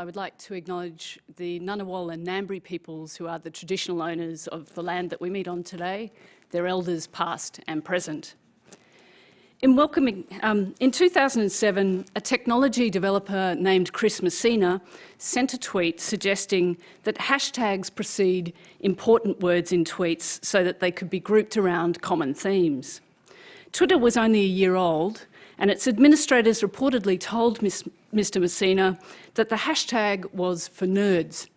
I would like to acknowledge the Ngunnawal and Ngambri peoples who are the traditional owners of the land that we meet on today, their elders past and present. In welcoming, um, in 2007, a technology developer named Chris Messina sent a tweet suggesting that hashtags precede important words in tweets so that they could be grouped around common themes. Twitter was only a year old and its administrators reportedly told Ms, Mr Messina that the hashtag was for nerds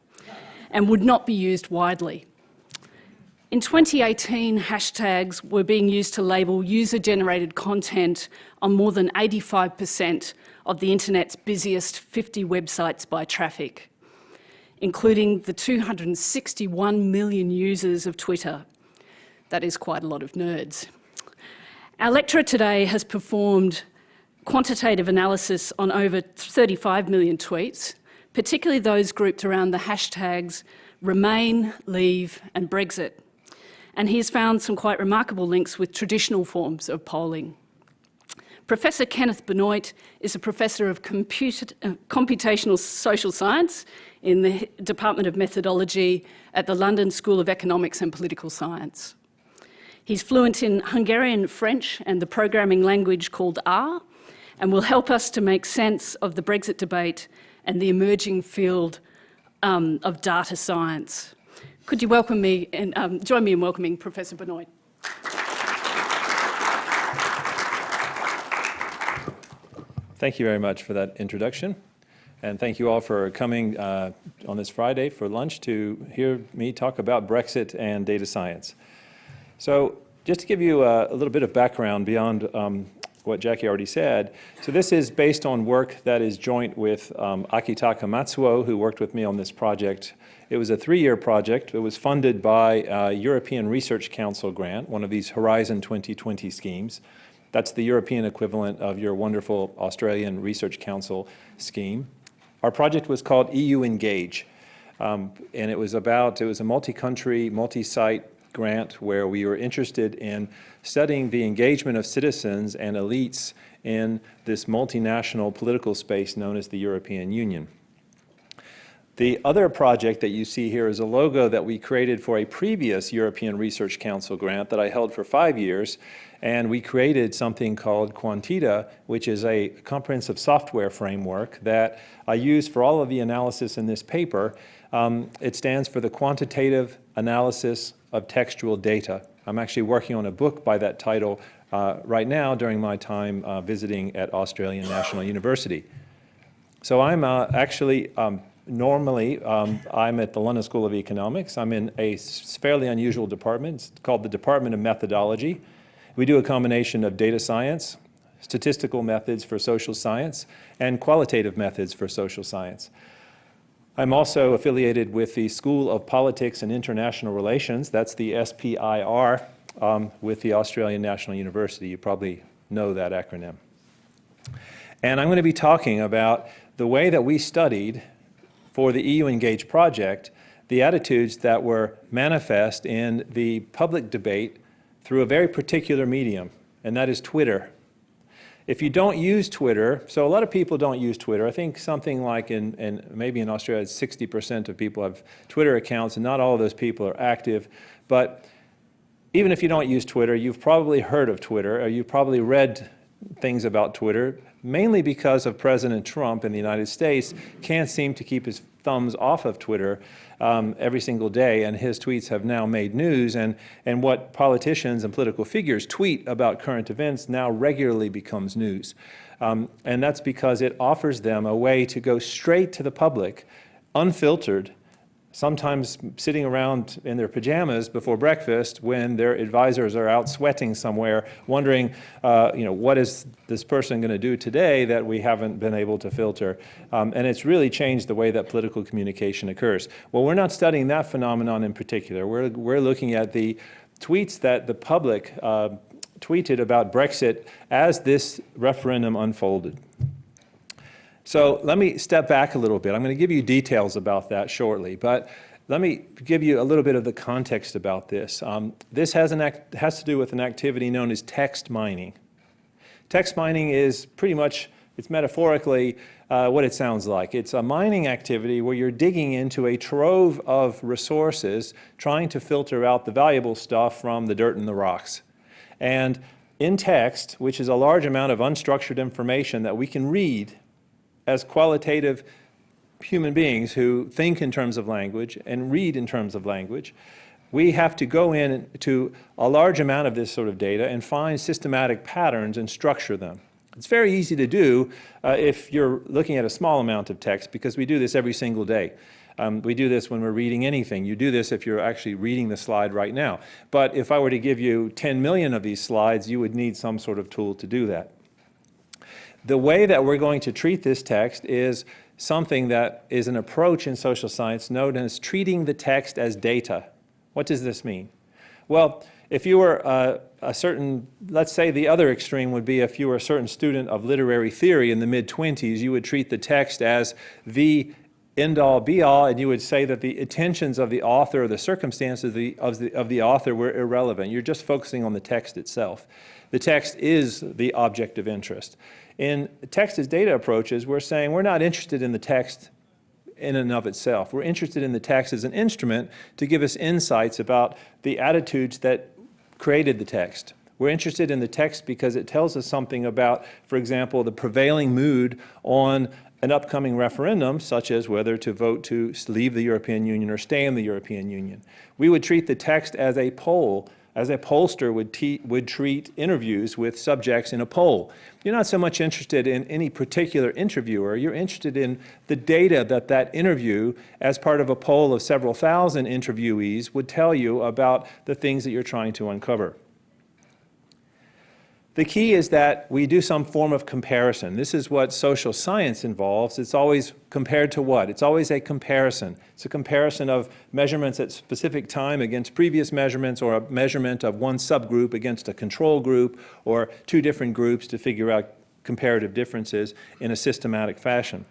and would not be used widely. In 2018, hashtags were being used to label user-generated content on more than 85% of the internet's busiest 50 websites by traffic, including the 261 million users of Twitter. That is quite a lot of nerds. Our lecturer today has performed quantitative analysis on over 35 million tweets, particularly those grouped around the hashtags Remain, Leave and Brexit and he has found some quite remarkable links with traditional forms of polling. Professor Kenneth Benoit is a professor of uh, computational social science in the Department of Methodology at the London School of Economics and Political Science. He's fluent in Hungarian French and the programming language called R and will help us to make sense of the Brexit debate and the emerging field um, of data science. Could you welcome me and um, join me in welcoming Professor Benoit? Thank you very much for that introduction. And thank you all for coming uh, on this Friday for lunch to hear me talk about Brexit and data science. So just to give you a, a little bit of background beyond um, what Jackie already said. So this is based on work that is joint with um, Akitaka Matsuo, who worked with me on this project. It was a three-year project. It was funded by a European Research Council grant, one of these Horizon 2020 schemes. That's the European equivalent of your wonderful Australian Research Council scheme. Our project was called EU Engage. Um, and it was about, it was a multi-country, multi-site grant where we were interested in studying the engagement of citizens and elites in this multinational political space known as the European Union. The other project that you see here is a logo that we created for a previous European Research Council grant that I held for five years. And we created something called quanteda, which is a comprehensive software framework that I use for all of the analysis in this paper. Um, it stands for the Quantitative Analysis of Textual Data. I'm actually working on a book by that title uh, right now during my time uh, visiting at Australian National University. So I'm uh, actually, um, normally, um, I'm at the London School of Economics. I'm in a fairly unusual department. It's called the Department of Methodology. We do a combination of data science, statistical methods for social science, and qualitative methods for social science. I'm also affiliated with the School of Politics and International Relations, that's the SPIR, um, with the Australian National University. You probably know that acronym. And I'm going to be talking about the way that we studied for the EU Engage project the attitudes that were manifest in the public debate through a very particular medium, and that is Twitter. If you don't use Twitter, so a lot of people don't use Twitter. I think something like in, in maybe in Australia, 60% of people have Twitter accounts, and not all of those people are active. But even if you don't use Twitter, you've probably heard of Twitter, or you've probably read things about Twitter, mainly because of President Trump in the United States can't seem to keep his thumbs off of Twitter um, every single day, and his tweets have now made news, and, and what politicians and political figures tweet about current events now regularly becomes news. Um, and that's because it offers them a way to go straight to the public, unfiltered, sometimes sitting around in their pajamas before breakfast when their advisors are out sweating somewhere, wondering, uh, you know, what is this person going to do today that we haven't been able to filter? Um, and it's really changed the way that political communication occurs. Well, we're not studying that phenomenon in particular. We're, we're looking at the tweets that the public uh, tweeted about Brexit as this referendum unfolded. So let me step back a little bit. I'm going to give you details about that shortly, but let me give you a little bit of the context about this. Um, this has, has to do with an activity known as text mining. Text mining is pretty much It's metaphorically uh, what it sounds like. It's a mining activity where you're digging into a trove of resources, trying to filter out the valuable stuff from the dirt and the rocks. And in text, which is a large amount of unstructured information that we can read as qualitative human beings who think in terms of language and read in terms of language, we have to go in to a large amount of this sort of data and find systematic patterns and structure them. It's very easy to do uh, if you're looking at a small amount of text because we do this every single day. Um, we do this when we're reading anything. You do this if you're actually reading the slide right now. But if I were to give you 10 million of these slides, you would need some sort of tool to do that. The way that we're going to treat this text is something that is an approach in social science known as treating the text as data. What does this mean? Well, if you were uh, a certain, let's say the other extreme would be if you were a certain student of literary theory in the mid-20s, you would treat the text as the end-all be-all, and you would say that the intentions of the author or the circumstances of the, of, the, of the author were irrelevant. You're just focusing on the text itself. The text is the object of interest. In text as data approaches, we're saying we're not interested in the text in and of itself. We're interested in the text as an instrument to give us insights about the attitudes that created the text. We're interested in the text because it tells us something about, for example, the prevailing mood on an upcoming referendum, such as whether to vote to leave the European Union or stay in the European Union. We would treat the text as a poll as a pollster would, would treat interviews with subjects in a poll. You're not so much interested in any particular interviewer, you're interested in the data that that interview, as part of a poll of several thousand interviewees, would tell you about the things that you're trying to uncover. The key is that we do some form of comparison. This is what social science involves. It's always compared to what? It's always a comparison. It's a comparison of measurements at specific time against previous measurements or a measurement of one subgroup against a control group or two different groups to figure out comparative differences in a systematic fashion.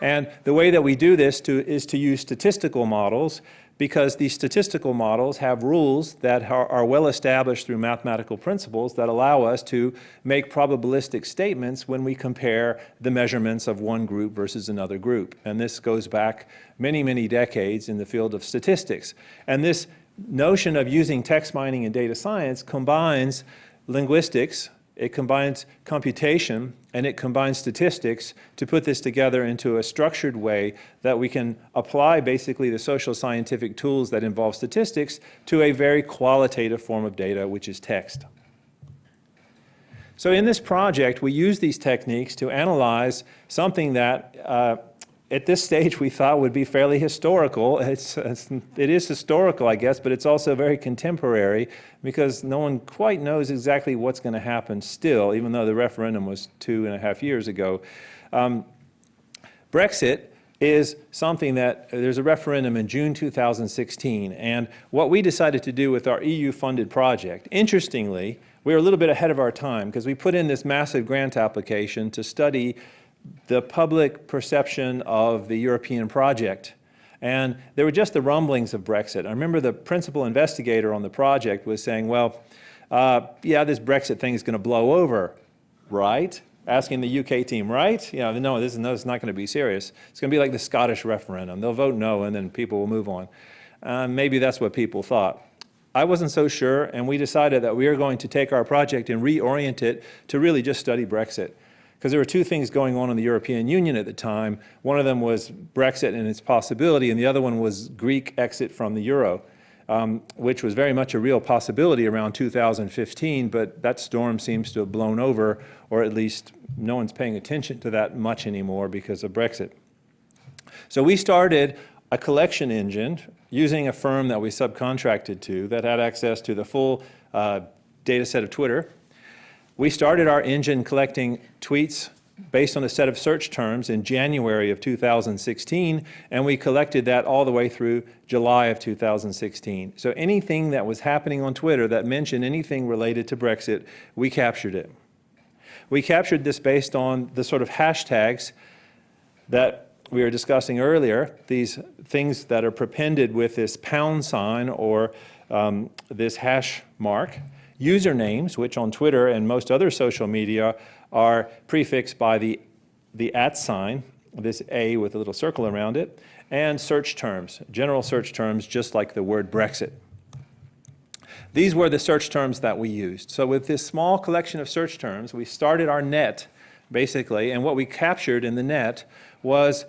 And the way that we do this to, is to use statistical models because these statistical models have rules that are, are, well established through mathematical principles that allow us to make probabilistic statements when we compare the measurements of one group versus another group. And this goes back many, many decades in the field of statistics. And this notion of using text mining and data science combines linguistics, it combines computation and it combines statistics to put this together into a structured way that we can apply basically the social scientific tools that involve statistics to a very qualitative form of data, which is text. So in this project, we use these techniques to analyze something that uh, at this stage we thought would be fairly historical. It's, it's, it is historical, I guess, but it's also very contemporary because no one quite knows exactly what's going to happen still, even though the referendum was two and a half years ago. Um, Brexit is something that there's a referendum in June 2016, and what we decided to do with our EU-funded project, interestingly, we were a little bit ahead of our time because we put in this massive grant application to study the public perception of the European project. And there were just the rumblings of Brexit. I remember the principal investigator on the project was saying, well, uh, yeah, this Brexit thing is going to blow over, right? Asking the UK team, right? You know, no, this is, no, it's not going to be serious. It's going to be like the Scottish referendum. They'll vote no, and then people will move on. Uh, maybe that's what people thought. I wasn't so sure, and we decided that we were going to take our project and reorient it to really just study Brexit because there were two things going on in the European Union at the time. One of them was Brexit and its possibility, and the other one was Greek exit from the euro, um, which was very much a real possibility around 2015, but that storm seems to have blown over, or at least no one's paying attention to that much anymore because of Brexit. So we started a collection engine using a firm that we subcontracted to that had access to the full uh, data set of Twitter we started our engine collecting tweets based on a set of search terms in January of 2016, and we collected that all the way through July of 2016. So anything that was happening on Twitter that mentioned anything related to Brexit, we captured it. We captured this based on the sort of hashtags that we were discussing earlier, these things that are prepended with this pound sign or um, this hash mark usernames, which on Twitter and most other social media are prefixed by the the at sign, this A with a little circle around it, and search terms, general search terms, just like the word Brexit. These were the search terms that we used. So with this small collection of search terms, we started our net, basically, and what we captured in the net was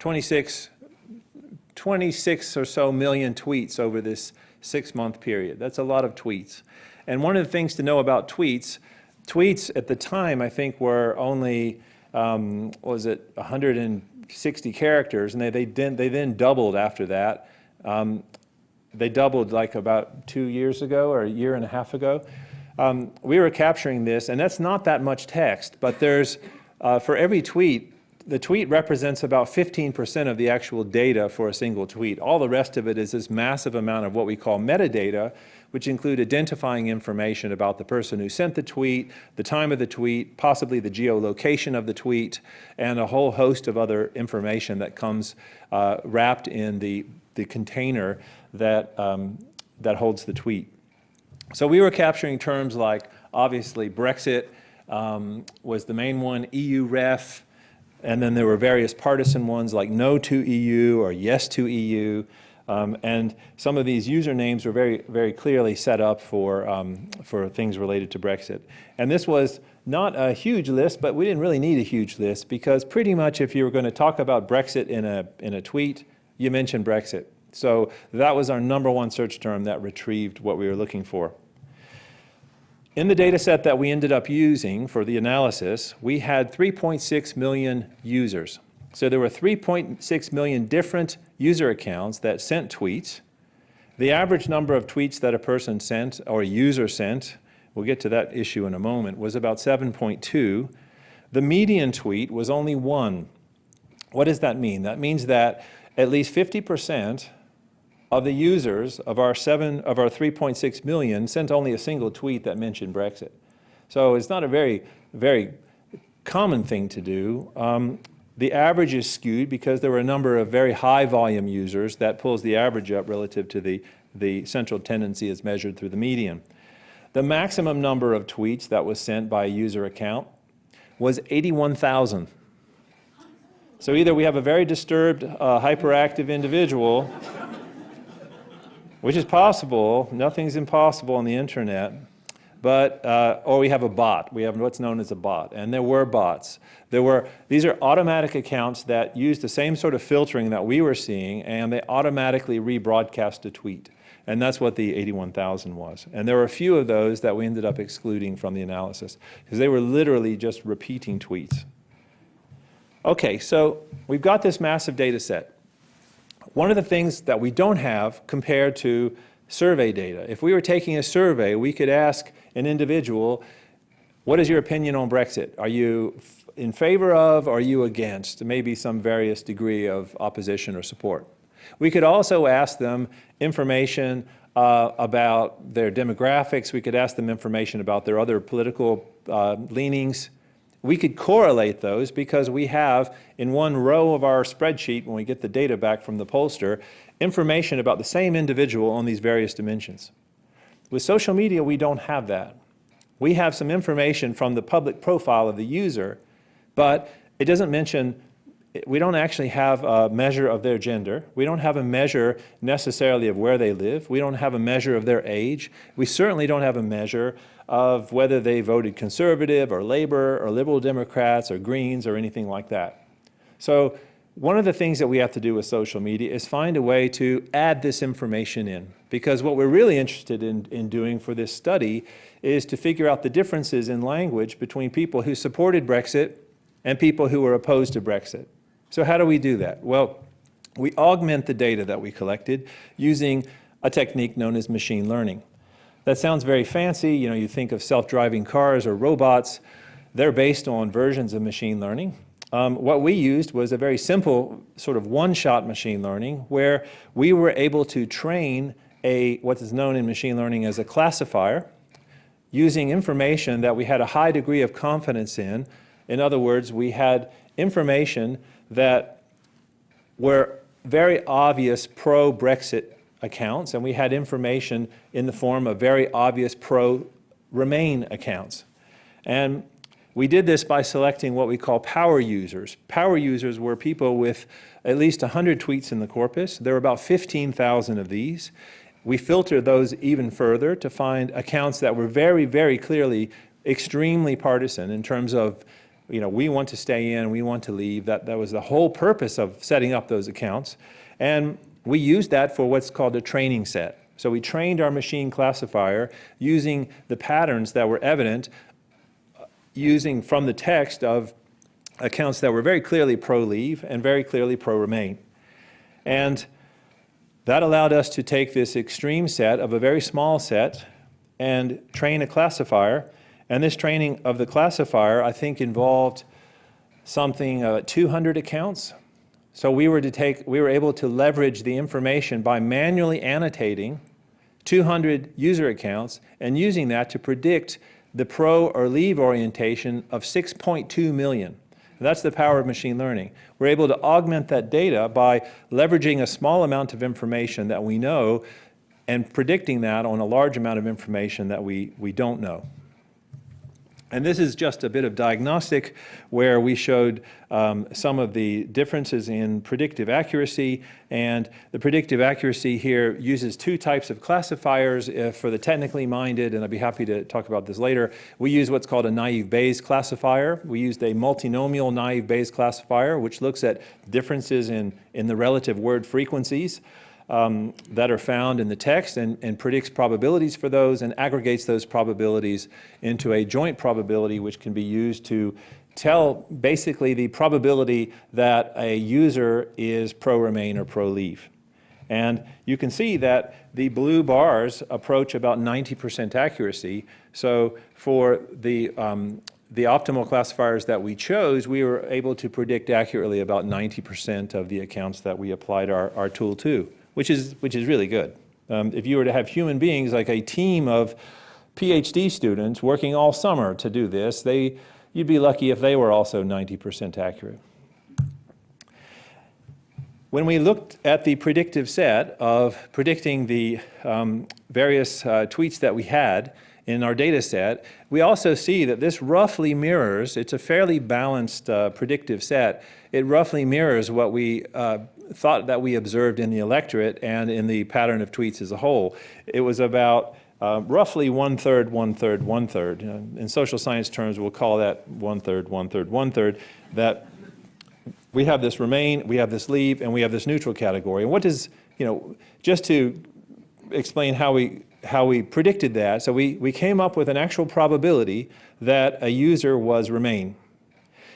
26, 26 or so million tweets over this six-month period. That's a lot of tweets. And one of the things to know about tweets, tweets at the time, I think, were only, um, was it 160 characters, and they, they, then, they then doubled after that. Um, they doubled like about two years ago or a year and a half ago. Um, we were capturing this, and that's not that much text, but there's, uh, for every tweet, the tweet represents about 15% of the actual data for a single tweet. All the rest of it is this massive amount of what we call metadata, which include identifying information about the person who sent the tweet, the time of the tweet, possibly the geolocation of the tweet, and a whole host of other information that comes uh, wrapped in the, the container that, um, that holds the tweet. So we were capturing terms like, obviously, Brexit um, was the main one, EU ref, and then there were various partisan ones like no to EU or yes to EU. Um, and some of these usernames were very, very clearly set up for, um, for things related to Brexit. And this was not a huge list, but we didn't really need a huge list because pretty much if you were going to talk about Brexit in a, in a tweet, you mentioned Brexit. So that was our number one search term that retrieved what we were looking for. In the data set that we ended up using for the analysis, we had 3.6 million users. So there were 3.6 million different user accounts that sent tweets. The average number of tweets that a person sent or a user sent, we'll get to that issue in a moment, was about 7.2. The median tweet was only one. What does that mean? That means that at least 50 percent of the users of our seven of our 3.6 million sent only a single tweet that mentioned Brexit. So it's not a very, very common thing to do. Um, the average is skewed because there were a number of very high volume users that pulls the average up relative to the, the central tendency as measured through the median. The maximum number of tweets that was sent by a user account was 81,000. So either we have a very disturbed, uh, hyperactive individual which is possible. Nothing's impossible on the internet. But, uh, or we have a bot. We have what's known as a bot. And there were bots. There were, these are automatic accounts that use the same sort of filtering that we were seeing, and they automatically rebroadcast a tweet. And that's what the 81,000 was. And there were a few of those that we ended up excluding from the analysis, because they were literally just repeating tweets. Okay, so we've got this massive data set. One of the things that we don't have compared to survey data, if we were taking a survey, we could ask an individual, what is your opinion on Brexit? Are you in favor of, or are you against? Maybe some various degree of opposition or support. We could also ask them information uh, about their demographics. We could ask them information about their other political uh, leanings. We could correlate those because we have in one row of our spreadsheet when we get the data back from the pollster information about the same individual on these various dimensions. With social media, we don't have that. We have some information from the public profile of the user, but it doesn't mention, we don't actually have a measure of their gender. We don't have a measure necessarily of where they live. We don't have a measure of their age. We certainly don't have a measure of whether they voted conservative or labor or liberal Democrats or Greens or anything like that. So one of the things that we have to do with social media is find a way to add this information in because what we're really interested in, in doing for this study is to figure out the differences in language between people who supported Brexit and people who were opposed to Brexit. So how do we do that? Well, we augment the data that we collected using a technique known as machine learning. That sounds very fancy. You know, you think of self-driving cars or robots. They're based on versions of machine learning. Um, what we used was a very simple sort of one-shot machine learning where we were able to train a what is known in machine learning as a classifier using information that we had a high degree of confidence in. In other words, we had information that were very obvious pro-Brexit accounts, and we had information in the form of very obvious pro-Remain accounts. And We did this by selecting what we call power users. Power users were people with at least 100 tweets in the corpus. There were about 15,000 of these. We filtered those even further to find accounts that were very, very clearly extremely partisan in terms of, you know, we want to stay in, we want to leave. That, that was the whole purpose of setting up those accounts. And we used that for what's called a training set. So we trained our machine classifier using the patterns that were evident using from the text of accounts that were very clearly pro-leave and very clearly pro-remain. And that allowed us to take this extreme set of a very small set and train a classifier. And this training of the classifier, I think, involved something uh, 200 accounts. So we were to take, we were able to leverage the information by manually annotating 200 user accounts and using that to predict the pro or leave orientation of 6.2 million. That's the power of machine learning. We're able to augment that data by leveraging a small amount of information that we know and predicting that on a large amount of information that we, we don't know. And this is just a bit of diagnostic where we showed um, some of the differences in predictive accuracy. And the predictive accuracy here uses two types of classifiers uh, for the technically minded, and I'd be happy to talk about this later. We use what's called a naive Bayes classifier. We used a multinomial naive Bayes classifier, which looks at differences in, in the relative word frequencies um, that are found in the text and, and predicts probabilities for those and aggregates those probabilities into a joint probability which can be used to tell basically the probability that a user is pro-remain or pro-leave. And you can see that the blue bars approach about 90% accuracy. So for the, um, the optimal classifiers that we chose, we were able to predict accurately about 90% of the accounts that we applied our, our tool to which is, which is really good. Um, if you were to have human beings like a team of PhD students working all summer to do this, they, you'd be lucky if they were also 90% accurate. When we looked at the predictive set of predicting the um, various uh, tweets that we had in our data set, we also see that this roughly mirrors, it's a fairly balanced uh, predictive set, it roughly mirrors what we uh, thought that we observed in the electorate and in the pattern of tweets as a whole. It was about uh, roughly one third, one third, one third. You know, in social science terms, we'll call that one third, one third, one third. That we have this remain, we have this leave, and we have this neutral category. And what does, you know, just to explain how we how we predicted that, so we, we came up with an actual probability that a user was remain.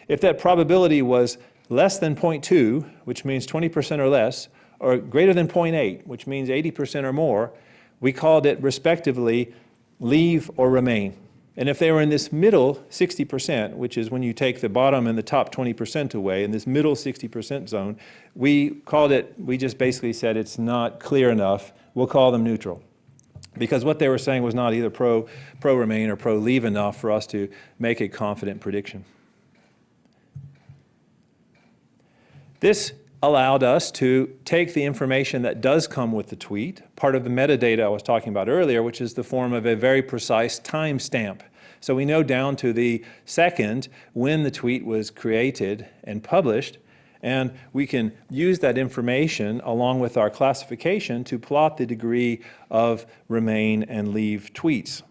If that probability was less than 0.2, which means 20% or less, or greater than 0.8, which means 80% or more, we called it respectively leave or remain. And if they were in this middle 60%, which is when you take the bottom and the top 20% away, in this middle 60% zone, we called it, we just basically said it's not clear enough, we'll call them neutral. Because what they were saying was not either pro, pro remain or pro leave enough for us to make a confident prediction. This allowed us to take the information that does come with the tweet, part of the metadata I was talking about earlier, which is the form of a very precise timestamp. So we know down to the second when the tweet was created and published, and we can use that information along with our classification to plot the degree of remain and leave tweets.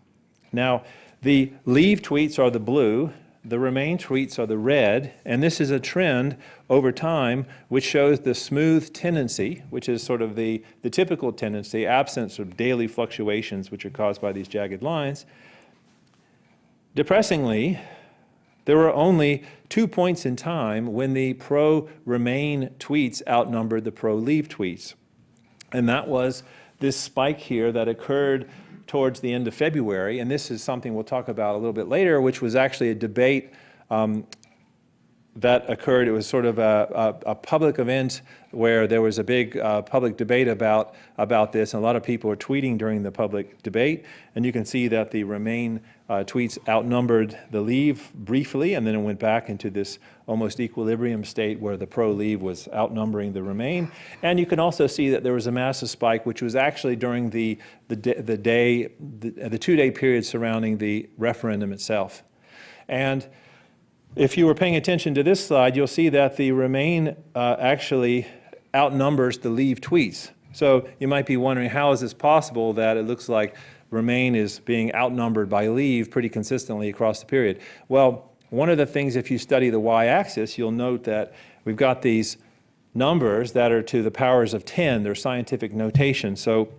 Now, the leave tweets are the blue, the remain tweets are the red, and this is a trend over time which shows the smooth tendency, which is sort of the, the typical tendency, absence of daily fluctuations which are caused by these jagged lines. Depressingly, there were only two points in time when the pro-remain tweets outnumbered the pro-leave tweets. And that was this spike here that occurred towards the end of February, and this is something we'll talk about a little bit later, which was actually a debate um, that occurred. It was sort of a, a, a, public event where there was a big uh, public debate about, about this, and a lot of people were tweeting during the public debate. And you can see that the Remain uh, tweets outnumbered the Leave briefly, and then it went back into this almost equilibrium state where the pro-Leave was outnumbering the Remain. And you can also see that there was a massive spike, which was actually during the, the, the day, the, the two-day period surrounding the referendum itself. And If you were paying attention to this slide, you'll see that the Remain uh, actually outnumbers the Leave tweets. So you might be wondering, how is this possible that it looks like Remain is being outnumbered by Leave pretty consistently across the period? Well, one of the things, if you study the y-axis, you'll note that we've got these numbers that are to the powers of 10. They're scientific notation. So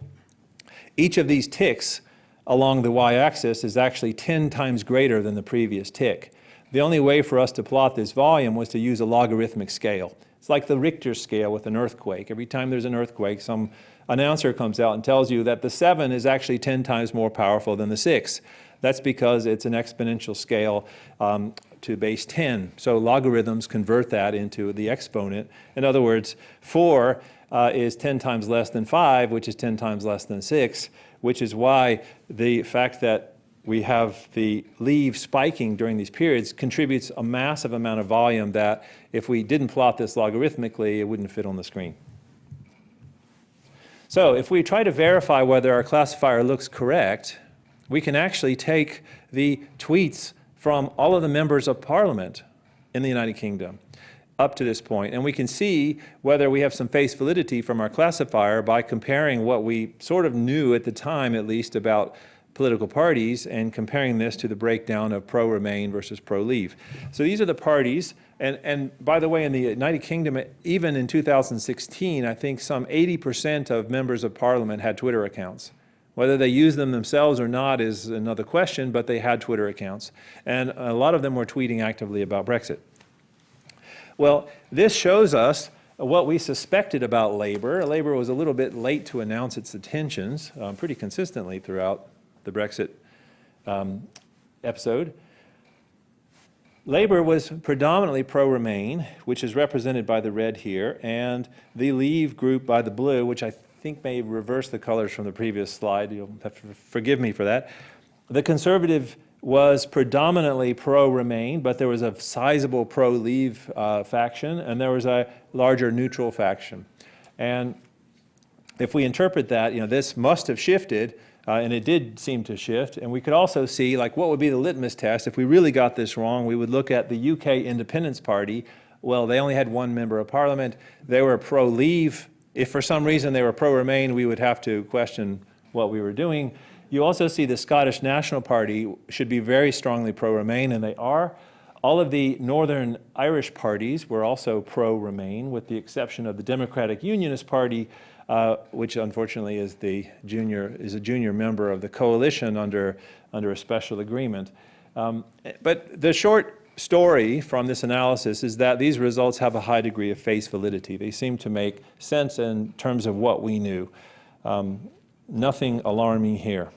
each of these ticks along the y-axis is actually 10 times greater than the previous tick. The only way for us to plot this volume was to use a logarithmic scale. It's like the Richter scale with an earthquake. Every time there's an earthquake, some announcer comes out and tells you that the 7 is actually 10 times more powerful than the 6. That's because it's an exponential scale um, to base 10. So logarithms convert that into the exponent. In other words, 4 uh, is 10 times less than 5, which is 10 times less than 6, which is why the fact that we have the leave spiking during these periods contributes a massive amount of volume that if we didn't plot this logarithmically, it wouldn't fit on the screen. So if we try to verify whether our classifier looks correct, we can actually take the tweets from all of the members of parliament in the United Kingdom up to this point, and we can see whether we have some face validity from our classifier by comparing what we sort of knew at the time, at least, about political parties and comparing this to the breakdown of pro-Remain versus pro-Leave. So these are the parties, and, and by the way, in the United Kingdom, even in 2016, I think some 80% of members of parliament had Twitter accounts. Whether they use them themselves or not is another question, but they had Twitter accounts. And a lot of them were tweeting actively about Brexit. Well, this shows us what we suspected about Labour. Labour was a little bit late to announce its intentions um, pretty consistently throughout the Brexit um, episode. Labour was predominantly pro-Remain, which is represented by the red here, and the Leave group by the blue, which I think may reverse the colors from the previous slide. You'll have to forgive me for that. The Conservative was predominantly pro-Remain, but there was a sizable pro-Leave uh, faction, and there was a larger neutral faction. And if we interpret that, you know, this must have shifted uh, and it did seem to shift. And we could also see, like, what would be the litmus test? If we really got this wrong, we would look at the UK Independence Party. Well, they only had one member of parliament. They were pro-leave. If for some reason they were pro-remain, we would have to question what we were doing. You also see the Scottish National Party should be very strongly pro-remain, and they are. All of the Northern Irish parties were also pro-remain, with the exception of the Democratic Unionist Party, uh, which unfortunately is the junior is a junior member of the coalition under under a special agreement. Um, but the short story from this analysis is that these results have a high degree of face validity. They seem to make sense in terms of what we knew. Um, nothing alarming here.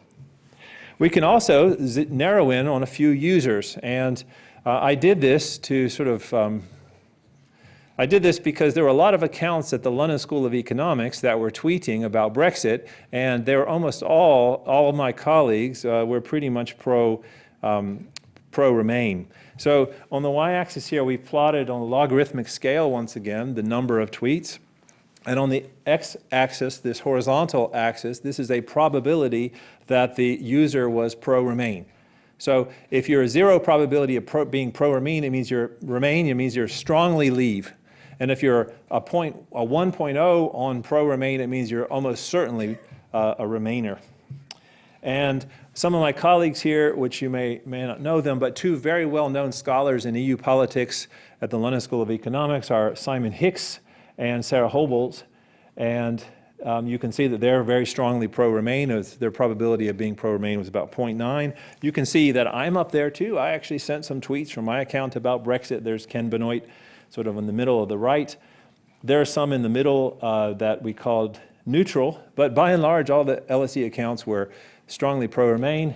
We can also narrow in on a few users, and uh, I did this to sort of um, I did this because there were a lot of accounts at the London School of Economics that were tweeting about Brexit, and they were almost all, all of my colleagues uh, were pretty much pro, um, pro-Remain. So on the y-axis here, we plotted on a logarithmic scale, once again, the number of tweets. And on the x-axis, this horizontal axis, this is a probability that the user was pro-Remain. So if you're a zero probability of pro being pro-Remain, it means you're Remain, it means you're strongly leave. And if you're a, point, a 1.0 on pro-Remain, it means you're almost certainly uh, a Remainer. And some of my colleagues here, which you may, may not know them, but two very well-known scholars in EU politics at the London School of Economics are Simon Hix and Sara Hobolt. And um, you can see that they're very strongly pro-Remain. Their probability of being pro-Remain was about 0.9. You can see that I'm up there too. I actually sent some tweets from my account about Brexit. There's Ken Benoit sort of in the middle of the right. There are some in the middle uh, that we called neutral, but by and large, all the LSE accounts were strongly pro-Remain.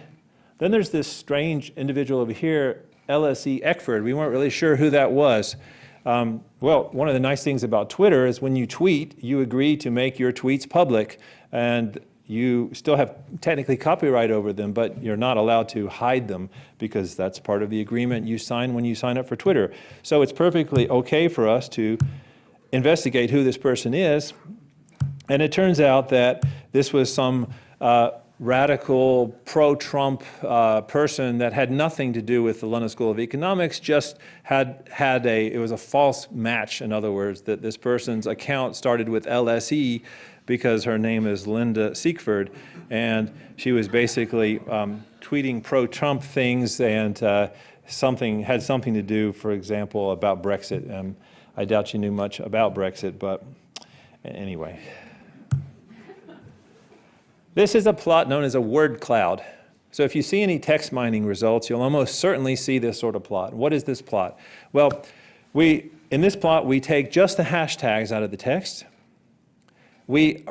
Then there's this strange individual over here, LSE Eckford. We weren't really sure who that was. Um, well, one of the nice things about Twitter is when you tweet, you agree to make your tweets public, and you still have technically copyright over them, but you're not allowed to hide them because that's part of the agreement you sign when you sign up for Twitter. So it's perfectly okay for us to investigate who this person is. And it turns out that this was some uh, radical pro-Trump uh, person that had nothing to do with the London School of Economics, just had had a it was a false match. In other words, that this person's account started with LSE because her name is Linda Siegfried, and she was basically um, tweeting pro-Trump things and uh, something had something to do, for example, about Brexit. Um, I doubt she knew much about Brexit, but anyway. This is a plot known as a word cloud. So if you see any text mining results, you'll almost certainly see this sort of plot. What is this plot? Well, we, in this plot, we take just the hashtags out of the text. We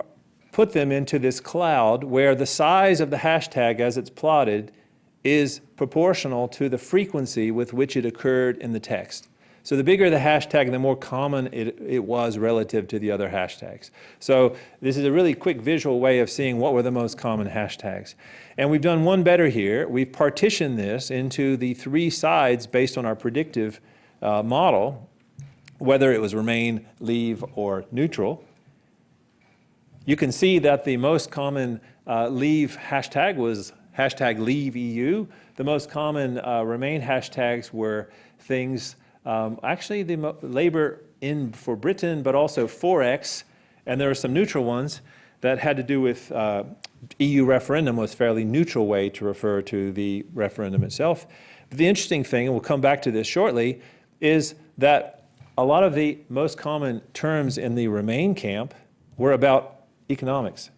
put them into this cloud where the size of the hashtag as it's plotted is proportional to the frequency with which it occurred in the text. So the bigger the hashtag, the more common it, it was relative to the other hashtags. So this is a really quick visual way of seeing what were the most common hashtags. And we've done one better here. We've partitioned this into the three sides based on our predictive uh, model, whether it was remain, leave, or neutral. You can see that the most common uh, leave hashtag was hashtag leave EU. The most common uh, remain hashtags were things um, actually, the labor in for Britain, but also Forex, and there are some neutral ones that had to do with uh, EU referendum was fairly neutral way to refer to the referendum itself. But the interesting thing, and we'll come back to this shortly, is that a lot of the most common terms in the Remain camp were about economics.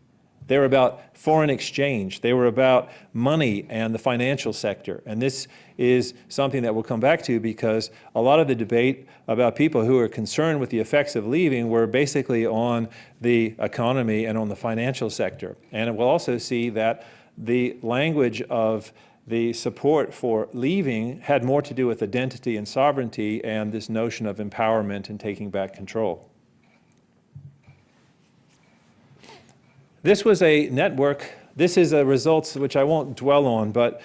They were about foreign exchange. They were about money and the financial sector. And this is something that we'll come back to because a lot of the debate about people who are concerned with the effects of leaving were basically on the economy and on the financial sector. And we'll also see that the language of the support for leaving had more to do with identity and sovereignty and this notion of empowerment and taking back control. This was a network. This is a results which I won't dwell on, but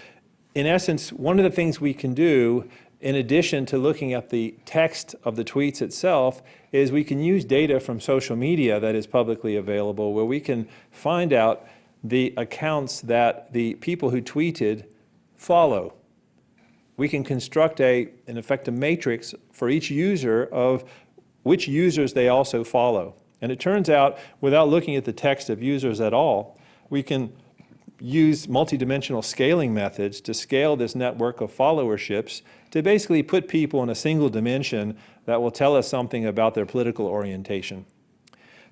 in essence, one of the things we can do in addition to looking at the text of the tweets itself, is we can use data from social media that is publicly available where we can find out the accounts that the people who tweeted follow. We can construct a, in effect, a matrix for each user of which users they also follow. And it turns out, without looking at the text of users at all, we can use multidimensional scaling methods to scale this network of followerships to basically put people in a single dimension that will tell us something about their political orientation.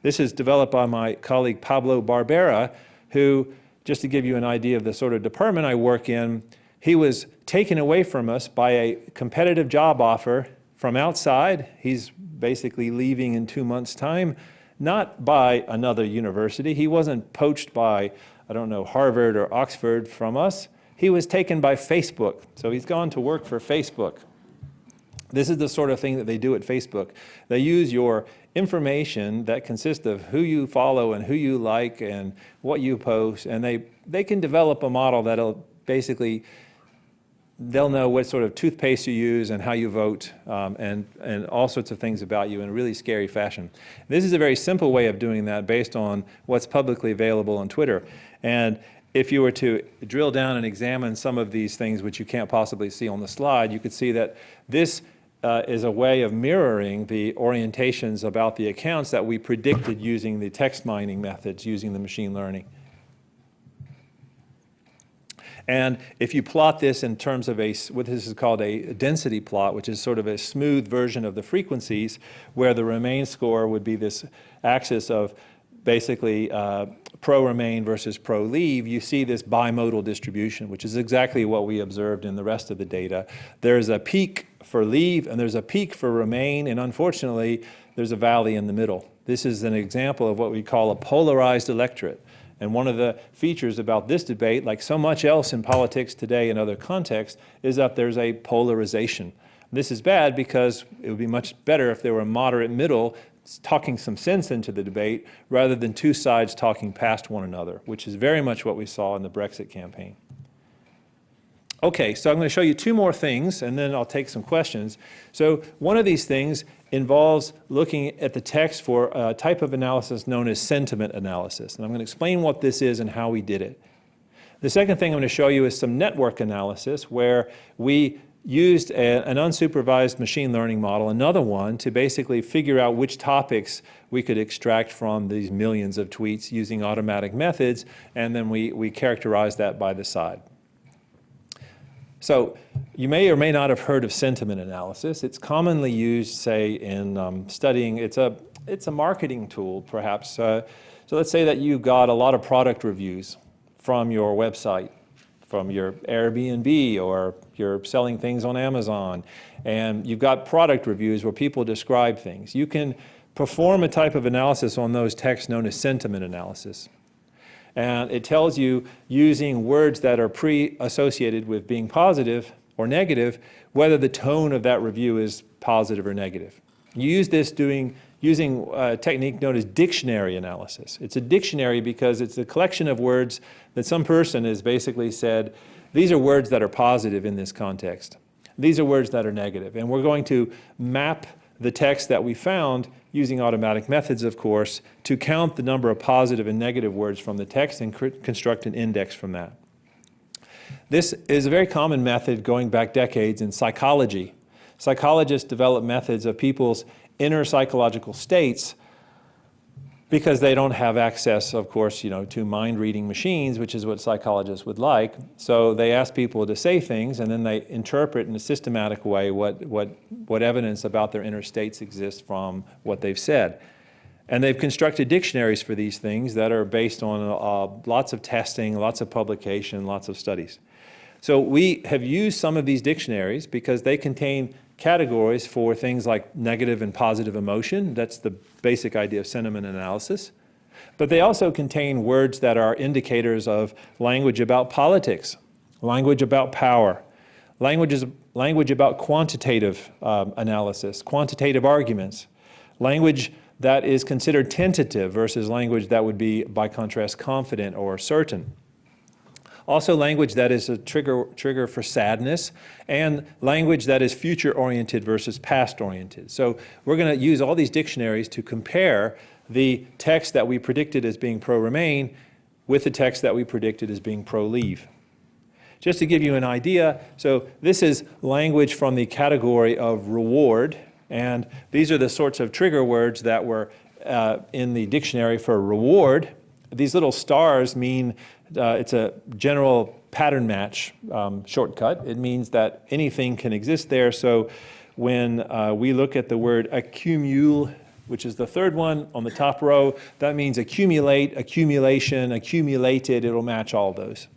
This is developed by my colleague Pablo Barbera, who, just to give you an idea of the sort of department I work in, he was taken away from us by a competitive job offer from outside. He's basically leaving in two months' time not by another university. He wasn't poached by, I don't know, Harvard or Oxford from us. He was taken by Facebook. So he's gone to work for Facebook. This is the sort of thing that they do at Facebook. They use your information that consists of who you follow and who you like and what you post, and they, they can develop a model that'll basically they'll know what sort of toothpaste you use and how you vote um, and, and all sorts of things about you in a really scary fashion. This is a very simple way of doing that based on what's publicly available on Twitter. And if you were to drill down and examine some of these things which you can't possibly see on the slide, you could see that this uh, is a way of mirroring the orientations about the accounts that we predicted using the text mining methods, using the machine learning. And if you plot this in terms of a, what this is called a density plot, which is sort of a smooth version of the frequencies, where the remain score would be this axis of basically uh, pro-remain versus pro-leave, you see this bimodal distribution, which is exactly what we observed in the rest of the data. There's a peak for leave and there's a peak for remain, and unfortunately, there's a valley in the middle. This is an example of what we call a polarized electorate. And one of the features about this debate, like so much else in politics today in other contexts, is that there's a polarization. This is bad because it would be much better if there were a moderate middle talking some sense into the debate rather than two sides talking past one another, which is very much what we saw in the Brexit campaign. Okay, so I'm going to show you two more things, and then I'll take some questions. So one of these things involves looking at the text for a type of analysis known as sentiment analysis. And I'm going to explain what this is and how we did it. The second thing I'm going to show you is some network analysis where we used a, an unsupervised machine learning model, another one, to basically figure out which topics we could extract from these millions of tweets using automatic methods, and then we, we characterize that by the side. So you may or may not have heard of sentiment analysis. It's commonly used, say, in um, studying, it's a, it's a marketing tool, perhaps. Uh, so let's say that you got a lot of product reviews from your website from your Airbnb or you're selling things on Amazon and you've got product reviews where people describe things. You can perform a type of analysis on those texts known as sentiment analysis. And it tells you using words that are pre-associated with being positive or negative, whether the tone of that review is positive or negative. You use this doing using a technique known as dictionary analysis. It's a dictionary because it's a collection of words that some person has basically said, these are words that are positive in this context. These are words that are negative. And we're going to map the text that we found using automatic methods, of course, to count the number of positive and negative words from the text and construct an index from that. This is a very common method going back decades in psychology. Psychologists develop methods of people's inner psychological states because they don't have access, of course, you know, to mind-reading machines, which is what psychologists would like. So they ask people to say things, and then they interpret in a systematic way what, what, what evidence about their inner states exists from what they've said. And they've constructed dictionaries for these things that are based on uh, lots of testing, lots of publication, lots of studies. So we have used some of these dictionaries because they contain categories for things like negative and positive emotion. That's the basic idea of sentiment analysis. But they also contain words that are indicators of language about politics, language about power, languages, language about quantitative um, analysis, quantitative arguments, language that is considered tentative versus language that would be, by contrast, confident or certain. Also language that is a trigger, trigger for sadness and language that is future-oriented versus past-oriented. So we're going to use all these dictionaries to compare the text that we predicted as being pro-Remain with the text that we predicted as being pro-Leave. Just to give you an idea, so this is language from the category of reward, and these are the sorts of trigger words that were uh, in the dictionary for reward. These little stars mean uh, it's a general pattern match um, shortcut. It means that anything can exist there. So when uh, we look at the word accumule, which is the third one on the top row, that means accumulate, accumulation, accumulated. It'll match all those.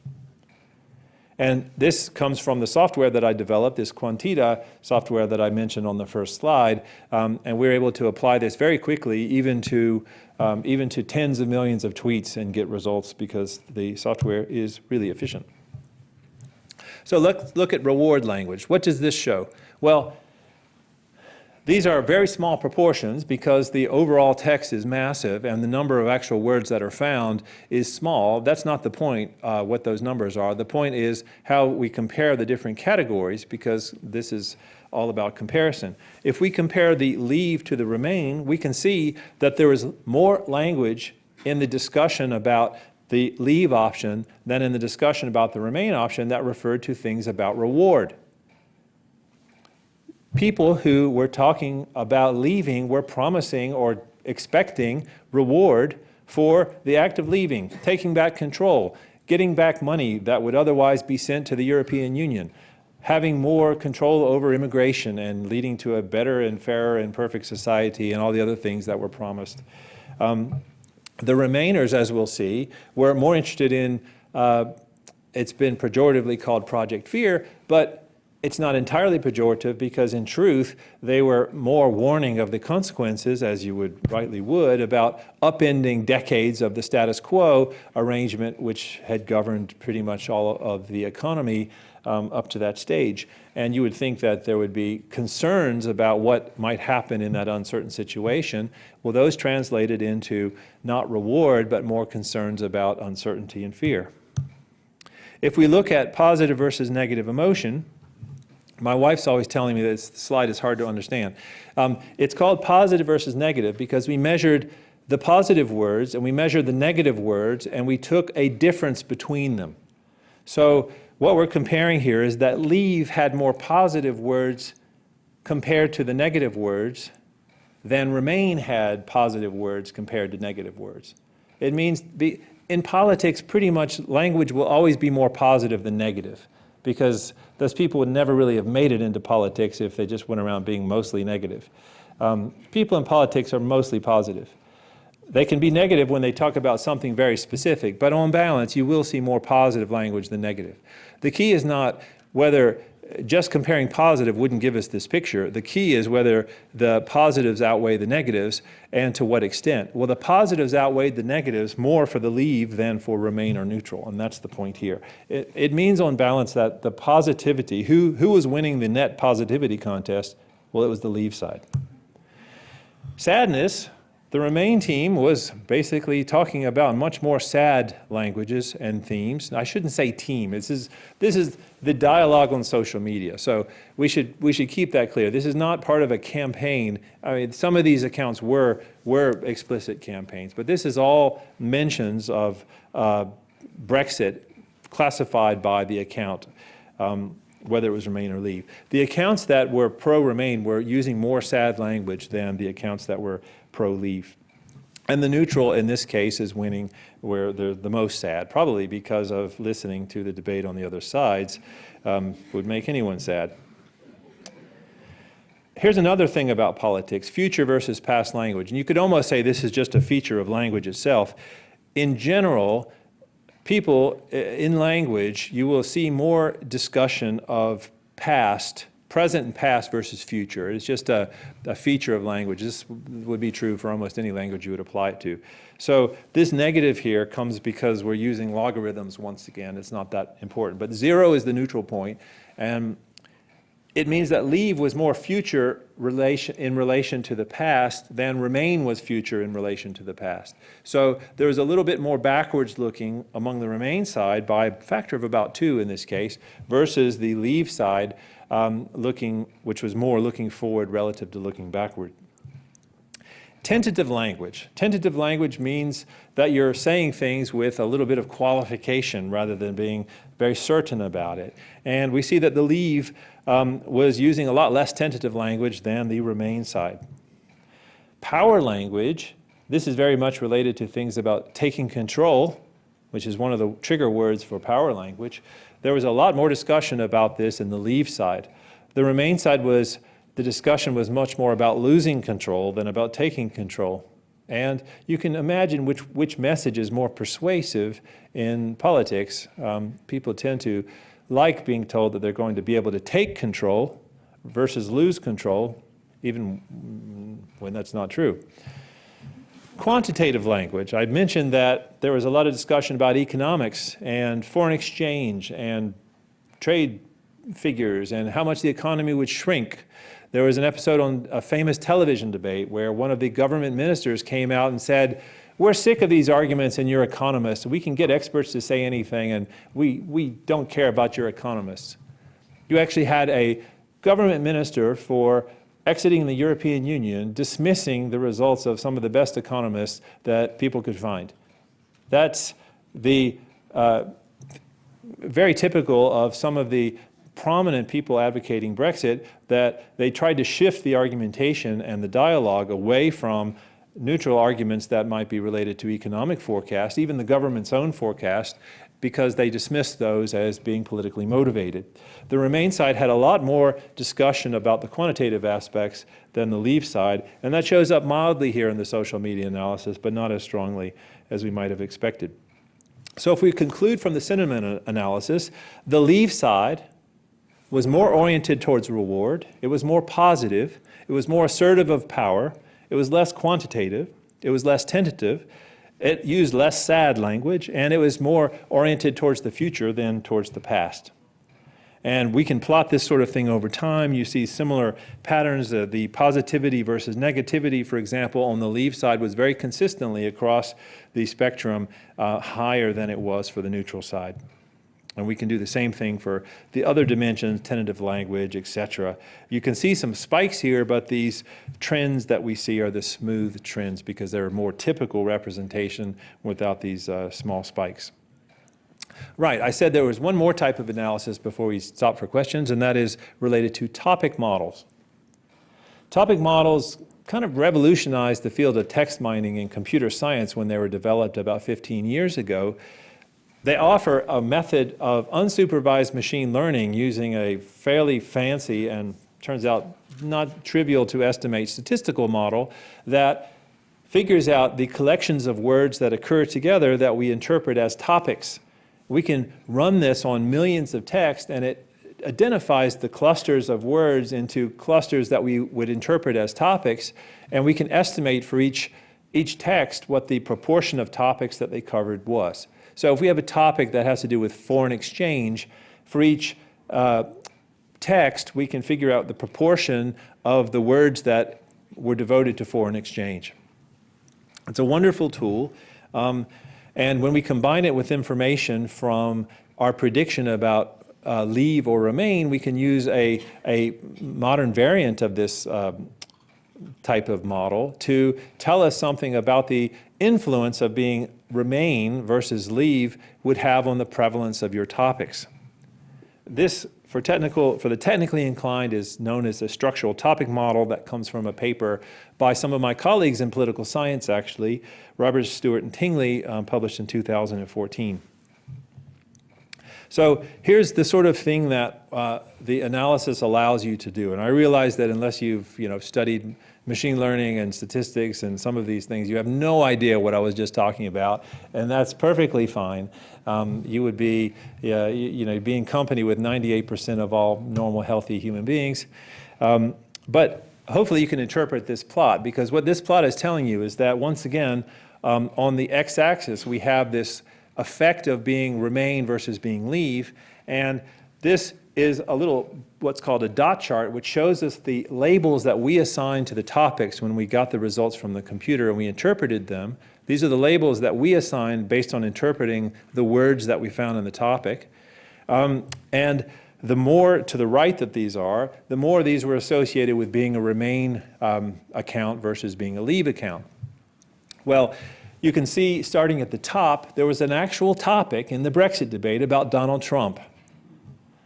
And this comes from the software that I developed, this quanteda software that I mentioned on the first slide. Um, and we're able to apply this very quickly, even to, um, even to tens of millions of tweets and get results because the software is really efficient. So let's look at reward language. What does this show? Well, these are very small proportions because the overall text is massive and the number of actual words that are found is small. That's not the point, uh, what those numbers are. The point is how we compare the different categories because this is all about comparison. If we compare the leave to the remain, we can see that there is more language in the discussion about the leave option than in the discussion about the remain option that referred to things about reward people who were talking about leaving were promising or expecting reward for the act of leaving, taking back control, getting back money that would otherwise be sent to the European Union, having more control over immigration and leading to a better and fairer and perfect society and all the other things that were promised. Um, the Remainers, as we'll see, were more interested in, uh, it's been pejoratively called Project Fear, but it's not entirely pejorative because in truth, they were more warning of the consequences, as you would rightly would, about upending decades of the status quo arrangement which had governed pretty much all of the economy um, up to that stage. And you would think that there would be concerns about what might happen in that uncertain situation. Well, those translated into not reward, but more concerns about uncertainty and fear. If we look at positive versus negative emotion, my wife's always telling me that this slide is hard to understand. Um, it's called positive versus negative because we measured the positive words and we measured the negative words and we took a difference between them. So what we're comparing here is that leave had more positive words compared to the negative words than remain had positive words compared to negative words. It means be, in politics, pretty much language will always be more positive than negative because those people would never really have made it into politics if they just went around being mostly negative. Um, people in politics are mostly positive. They can be negative when they talk about something very specific, but on balance, you will see more positive language than negative. The key is not whether just comparing positive wouldn't give us this picture. The key is whether the positives outweigh the negatives and to what extent. Well, the positives outweighed the negatives more for the leave than for remain or neutral, and that's the point here. It, it means on balance that the positivity, who, who was winning the net positivity contest? Well, it was the leave side. Sadness, the Remain team was basically talking about much more sad languages and themes. I shouldn't say team. This is, this is the dialogue on social media. So we should, we should keep that clear. This is not part of a campaign. I mean, some of these accounts were, were explicit campaigns, but this is all mentions of uh, Brexit classified by the account. Um, whether it was Remain or Leave. The accounts that were pro-Remain were using more sad language than the accounts that were pro-Leave. And the neutral in this case is winning where they're the most sad, probably because of listening to the debate on the other sides um, would make anyone sad. Here's another thing about politics, future versus past language. And you could almost say this is just a feature of language itself. In general, people in language, you will see more discussion of past, present and past versus future. It's just a, a, feature of language. This would be true for almost any language you would apply it to. So this negative here comes because we're using logarithms once again. It's not that important. But zero is the neutral point, and it means that leave was more future relation, in relation to the past than remain was future in relation to the past. So there was a little bit more backwards looking among the remain side by a factor of about two in this case versus the leave side um, looking, which was more looking forward relative to looking backward. Tentative language. Tentative language means that you're saying things with a little bit of qualification rather than being very certain about it. And we see that the leave um, was using a lot less tentative language than the remain side. Power language, this is very much related to things about taking control, which is one of the trigger words for power language. There was a lot more discussion about this in the leave side. The remain side was the discussion was much more about losing control than about taking control. And you can imagine which, which message is more persuasive in politics. Um, people tend to like being told that they're going to be able to take control versus lose control, even when that's not true. Quantitative language. I mentioned that there was a lot of discussion about economics and foreign exchange and trade figures and how much the economy would shrink there was an episode on a famous television debate where one of the government ministers came out and said, we're sick of these arguments and you're economists. We can get experts to say anything and we, we don't care about your economists. You actually had a government minister for exiting the European Union dismissing the results of some of the best economists that people could find. That's the uh, very typical of some of the prominent people advocating Brexit that they tried to shift the argumentation and the dialogue away from neutral arguments that might be related to economic forecast, even the government's own forecast, because they dismissed those as being politically motivated. The Remain side had a lot more discussion about the quantitative aspects than the Leave side, and that shows up mildly here in the social media analysis, but not as strongly as we might have expected. So if we conclude from the sentiment analysis, the Leave side was more oriented towards reward, it was more positive, it was more assertive of power, it was less quantitative, it was less tentative, it used less sad language, and it was more oriented towards the future than towards the past. And we can plot this sort of thing over time. You see similar patterns. Uh, the positivity versus negativity, for example, on the leave side was very consistently across the spectrum uh, higher than it was for the neutral side. And we can do the same thing for the other dimensions, tentative language, etc. You can see some spikes here, but these trends that we see are the smooth trends because they're a more typical representation without these uh, small spikes. Right, I said there was one more type of analysis before we stop for questions, and that is related to topic models. Topic models kind of revolutionized the field of text mining in computer science when they were developed about 15 years ago. They offer a method of unsupervised machine learning using a fairly fancy and turns out not trivial to estimate statistical model that figures out the collections of words that occur together that we interpret as topics. We can run this on millions of text and it identifies the clusters of words into clusters that we would interpret as topics and we can estimate for each, each text what the proportion of topics that they covered was. So if we have a topic that has to do with foreign exchange, for each uh, text we can figure out the proportion of the words that were devoted to foreign exchange. It's a wonderful tool. Um, and when we combine it with information from our prediction about uh, leave or remain, we can use a, a modern variant of this uh, type of model to tell us something about the influence of being remain versus leave would have on the prevalence of your topics. This for, technical, for the technically inclined is known as a structural topic model that comes from a paper by some of my colleagues in political science, actually, Robert Stewart and Tingley, um, published in 2014. So here's the sort of thing that uh, the analysis allows you to do. And I realize that unless you've you know, studied machine learning and statistics and some of these things, you have no idea what I was just talking about, and that's perfectly fine. Um, you would be, you, you, know, be in company with 98% of all normal, healthy human beings. Um, but hopefully you can interpret this plot, because what this plot is telling you is that, once again, um, on the x-axis, we have this effect of being remain versus being leave, and this is a little what's called a dot chart, which shows us the labels that we assigned to the topics when we got the results from the computer and we interpreted them. These are the labels that we assigned based on interpreting the words that we found in the topic. Um, and the more to the right that these are, the more these were associated with being a remain um, account versus being a leave account. Well, you can see starting at the top, there was an actual topic in the Brexit debate about Donald Trump.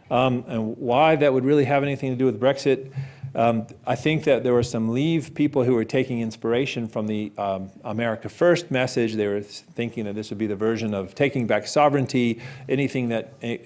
Um, and why that would really have anything to do with Brexit, um, I think that there were some Leave people who were taking inspiration from the um, America First message. They were thinking that this would be the version of taking back sovereignty, anything that uh,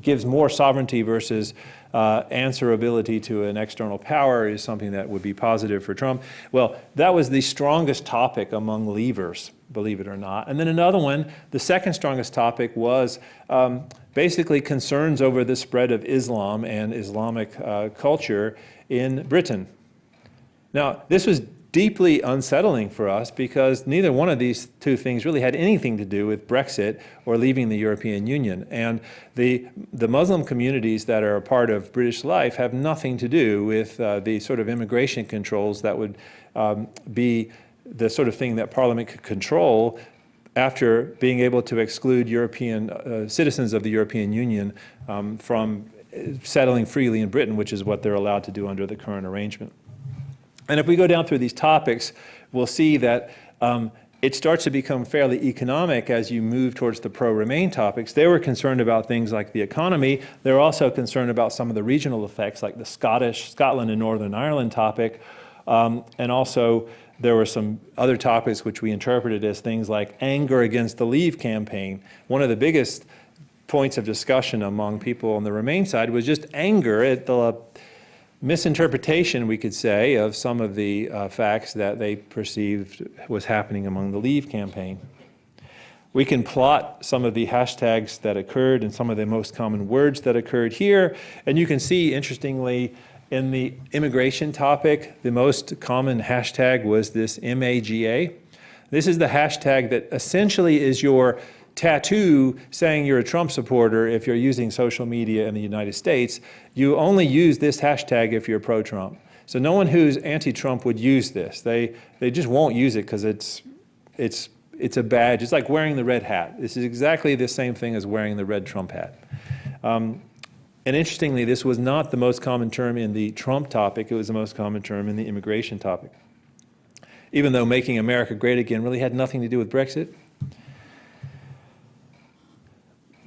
gives more sovereignty versus uh, answerability to an external power is something that would be positive for Trump. Well, that was the strongest topic among Leavers, believe it or not. And then another one, the second strongest topic was um, basically concerns over the spread of Islam and Islamic uh, culture in Britain. Now, this was deeply unsettling for us because neither one of these two things really had anything to do with Brexit or leaving the European Union. And the, the Muslim communities that are a part of British life have nothing to do with uh, the sort of immigration controls that would um, be the sort of thing that Parliament could control after being able to exclude European uh, citizens of the European Union um, from settling freely in Britain, which is what they're allowed to do under the current arrangement. And if we go down through these topics, we'll see that um, it starts to become fairly economic as you move towards the pro-Remain topics. They were concerned about things like the economy. They're also concerned about some of the regional effects, like the Scottish, Scotland and Northern Ireland topic, um, and also there were some other topics which we interpreted as things like anger against the Leave campaign. One of the biggest points of discussion among people on the Remain side was just anger at the misinterpretation, we could say, of some of the uh, facts that they perceived was happening among the Leave campaign. We can plot some of the hashtags that occurred and some of the most common words that occurred here, and you can see, interestingly, in the immigration topic, the most common hashtag was this MAGA. This is the hashtag that essentially is your tattoo saying you're a Trump supporter if you're using social media in the United States. You only use this hashtag if you're pro-Trump. So no one who's anti-Trump would use this. They, they just won't use it because it's, it's, it's a badge. It's like wearing the red hat. This is exactly the same thing as wearing the red Trump hat. Um, and interestingly, this was not the most common term in the Trump topic, it was the most common term in the immigration topic. Even though making America great again really had nothing to do with Brexit.